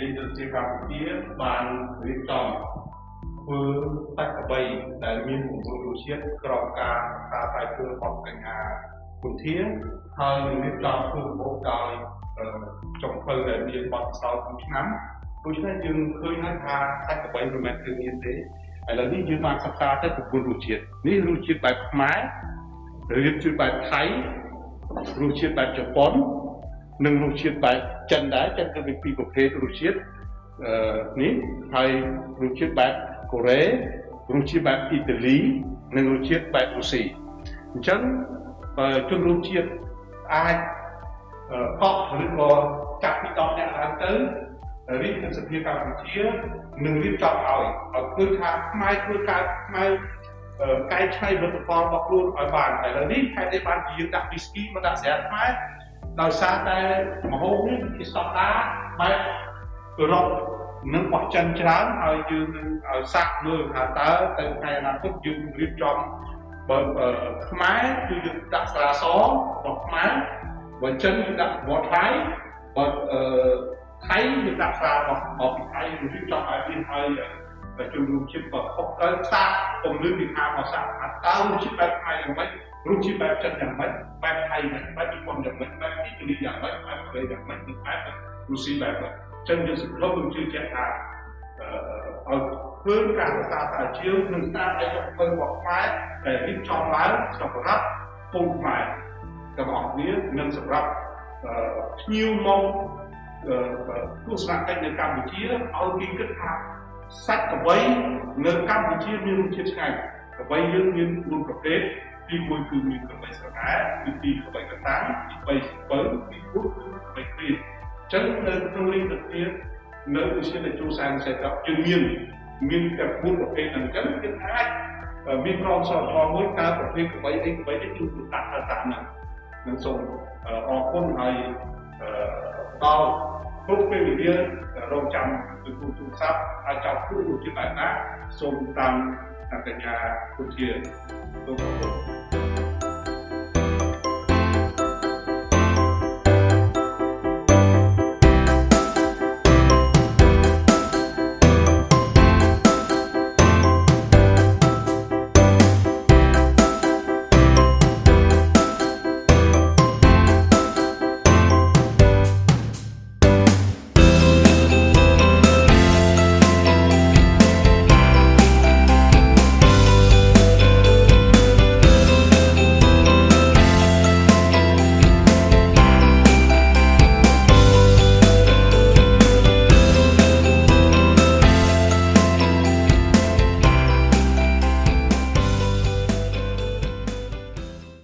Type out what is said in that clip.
ជាបានរៀបចំធ្វើសាច់ក្បីដែលមាន9រសជាតិក្រោមការការផ្សាយធ្វើរបស់កញ្ញាគុន្ធាហើយនឹងរៀបចំធ្វើរបបដោយចុងភៅដែលមានបទពិសោធន៍2ឆ្នាំដូច្នេះយើងឃើញហើយថាសាច់ក្បីមិនមែនគឺមានទេឥឡូវនេះយើងបានសិក្សាទៅ9រសជាតិនេះរសជាតិបែបខ្មែររសជាតិបែបថៃរសជាតិបែបជប៉ុន និងរសជាតិបែបចិនដែរចិនក៏មានពីរប្រភេទរសជាតិអឺនេះហើយរសជាតិបែបកូរ៉េរសជាតិបែបអ៊ីតាលីនិងរសជាតិបែបរុស្ស៊ីអញ្ចឹងជនរួមជាតិអាចកក់ឬក៏ចាប់ពី10នាក់ឡើងទៅរាជសភាកម្ពុជានឹងរៀបចំឲ្យឲ្យគឺថាខ្មែរធ្វើការខ្មែរកែច្នៃផលិតផលរបស់ខ្លួនឲ្យបានឥឡូវនេះខេត្តនេះបានជាយើងដាក់ whisky មកដាក់ស្រាខ្មែរ ដោយសារតែមហូបនេះជាស្តង់ដារបែបអឺរ៉ុបនិងបោះចិនច្រើនហើយយើងនឹងឲ្យសាក់មើលថាតើទៅថ្ងៃអនាគតយើងរៀបចំបើខ្មែរគឺយើងដាក់ស្រាសរបស់ខ្មែរបើចិនយើងដាក់វត្តថៃបើអឺថៃយើងដាក់ស្រារបស់របស់ពីថៃយើងរៀបចំឲ្យមានហើយជំនុំជាតិក៏ខុសទៅសាកពំលឺពីខាងមកសាកថាតើរសជាតិបែបខ្មែរយ៉ាងម៉េច រសជាតិបែបចិនយ៉ាងម៉េចបែបថៃយ៉ាងម៉េចបែបជប៉ុនយ៉ាងម៉េចបែបអ៊ីតាលីយ៉ាងម៉េចបែបកូរ៉េយ៉ាងម៉េចនិងបែបរុស្ស៊ីបែបម៉េចចឹងយើងសង្ឃឹមនឹងជឿជាក់ថាអឺឲ្យធ្វើការសិក្សាតាជាងនិងតាមឯកពលរបស់ខ្មែរដែលរៀបចំឡើងសម្រាប់ពលខ្មែរទាំងអស់គ្នានិងសម្រាប់ភ្ញៀវមកទស្សនកិច្ចនៅកម្ពុជាឲ្យគេគិតថាសាច់កបីនៅកម្ពុជាមានរសជាតិឆ្ងាញ់កបីយើងមាន4ប្រភេទ ទី1គឺមានកបីស្រកាទី2កបីកតាំងទី3សិពៅទី4គឺកបីព្រានអញ្ចឹងនៅក្នុងលីងទៅទៀតនៅវិទ្យាល័យជួសានសេតយើងមានមានតែ4ប្រភេទហ្នឹងអញ្ចឹងយើងអាចមានក្រមសីលធម៌មួយតើប្រភេទកបីអីកបីនេះគឺដាក់ទៅតាមហ្នឹងនឹងសូមអរគុណហើយដល់គ្រប់ពេលវេលារងចាំទទួលទូរស័ព្ទហើយចង់ធ្វើជាបែបណាសូមតាមកញ្ញាគុធាសូមអរគុណ